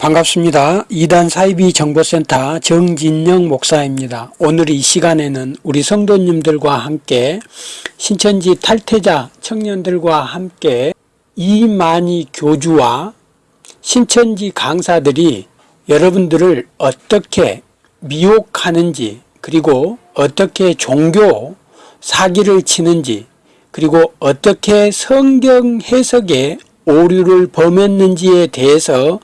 반갑습니다. 이단 사이비 정보센터 정진영 목사입니다. 오늘 이 시간에는 우리 성도님들과 함께 신천지 탈퇴자 청년들과 함께 이만희 교주와 신천지 강사들이 여러분들을 어떻게 미혹하는지 그리고 어떻게 종교 사기를 치는지 그리고 어떻게 성경 해석에 오류를 범했는지에 대해서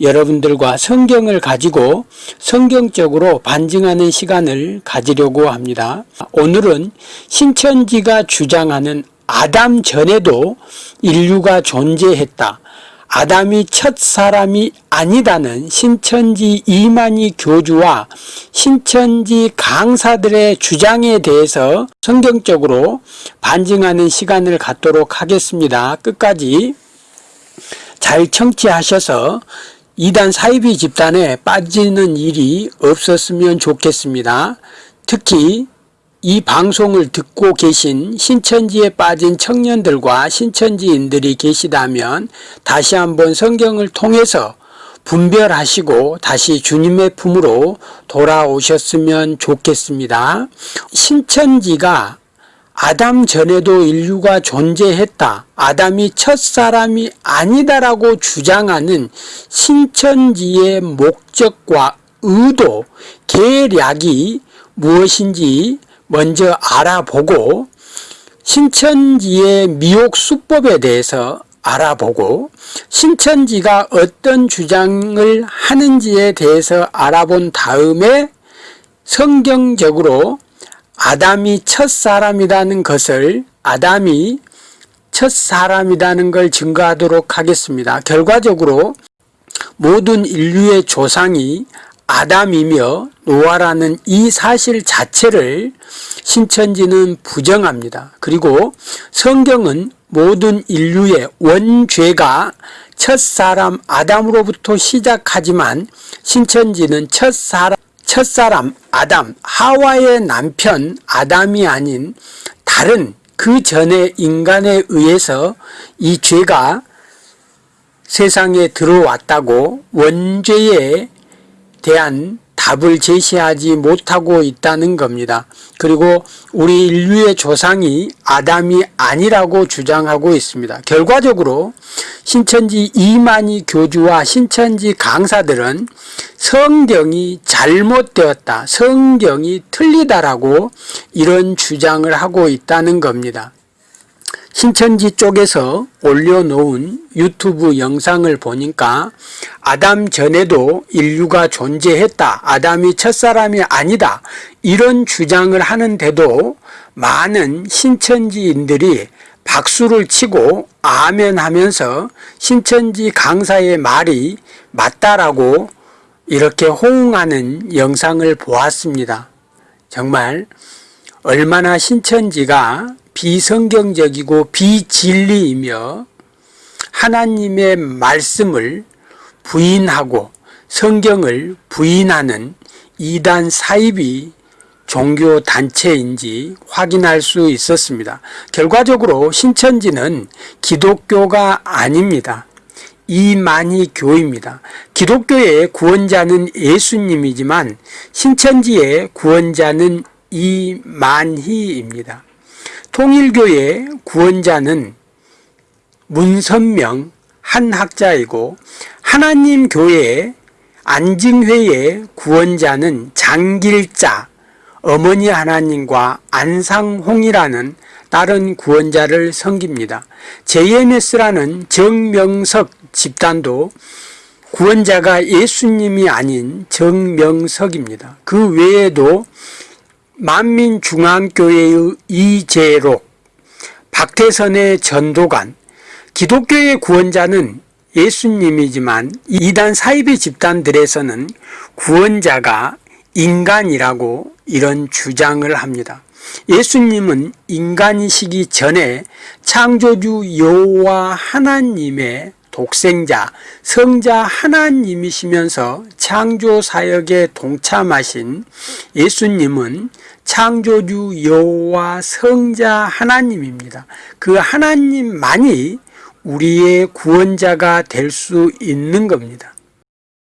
여러분들과 성경을 가지고 성경적으로 반증하는 시간을 가지려고 합니다. 오늘은 신천지가 주장하는 아담 전에도 인류가 존재했다. 아담이 첫 사람이 아니다는 신천지 이만희 교주와 신천지 강사들의 주장에 대해서 성경적으로 반증하는 시간을 갖도록 하겠습니다. 끝까지 잘 청취하셔서 이단 사이비 집단에 빠지는 일이 없었으면 좋겠습니다. 특히 이 방송을 듣고 계신 신천지에 빠진 청년들과 신천지인들이 계시다면 다시 한번 성경을 통해서 분별하시고 다시 주님의 품으로 돌아오셨으면 좋겠습니다. 신천지가 아담 전에도 인류가 존재했다. 아담이 첫 사람이 아니다라고 주장하는 신천지의 목적과 의도, 계략이 무엇인지 먼저 알아보고 신천지의 미혹 수법에 대해서 알아보고 신천지가 어떤 주장을 하는지에 대해서 알아본 다음에 성경적으로 아담이 첫 사람이라는 것을 아담이 첫 사람이라는 걸 증거하도록 하겠습니다. 결과적으로 모든 인류의 조상이 아담이며 노아라는 이 사실 자체를 신천지는 부정합니다. 그리고 성경은 모든 인류의 원죄가 첫사람 아담으로부터 시작하지만 신천지는 첫사람 첫사람 아담 하와의 남편 아담이 아닌 다른 그 전의 인간에 의해서 이 죄가 세상에 들어왔다고 원죄에 대한 답을 제시하지 못하고 있다는 겁니다. 그리고 우리 인류의 조상이 아담이 아니라고 주장하고 있습니다. 결과적으로 신천지 이만희 교주와 신천지 강사들은 성경이 잘못되었다. 성경이 틀리다라고 이런 주장을 하고 있다는 겁니다. 신천지 쪽에서 올려놓은 유튜브 영상을 보니까 아담 전에도 인류가 존재했다. 아담이 첫사람이 아니다. 이런 주장을 하는데도 많은 신천지인들이 박수를 치고 아멘 하면서 신천지 강사의 말이 맞다라고 이렇게 호응하는 영상을 보았습니다. 정말 얼마나 신천지가 비성경적이고 비진리이며 하나님의 말씀을 부인하고 성경을 부인하는 이단 사입이 종교 단체인지 확인할 수 있었습니다. 결과적으로 신천지는 기독교가 아닙니다. 이만희 교입니다. 기독교의 구원자는 예수님이지만 신천지의 구원자는 이만희입니다. 통일교의 구원자는 문선명 한 학자이고 하나님 교회의 안증회의 구원자는 장길자 어머니 하나님과 안상홍이라는 다른 구원자를 섬깁니다. JMS라는 정명석 집단도 구원자가 예수님이 아닌 정명석입니다. 그 외에도 만민중앙교회의 이재록, 박태선의 전도관, 기독교의 구원자는 예수님이지만 이단 사이비 집단들에서는 구원자가 인간이라고 이런 주장을 합니다. 예수님은 인간이시기 전에 창조주 여호와 하나님의 독생자, 성자 하나님이시면서 창조 사역에 동참하신 예수님은 창조주 여호와 성자 하나님입니다. 그 하나님만이 우리의 구원자가 될 수 있는 겁니다.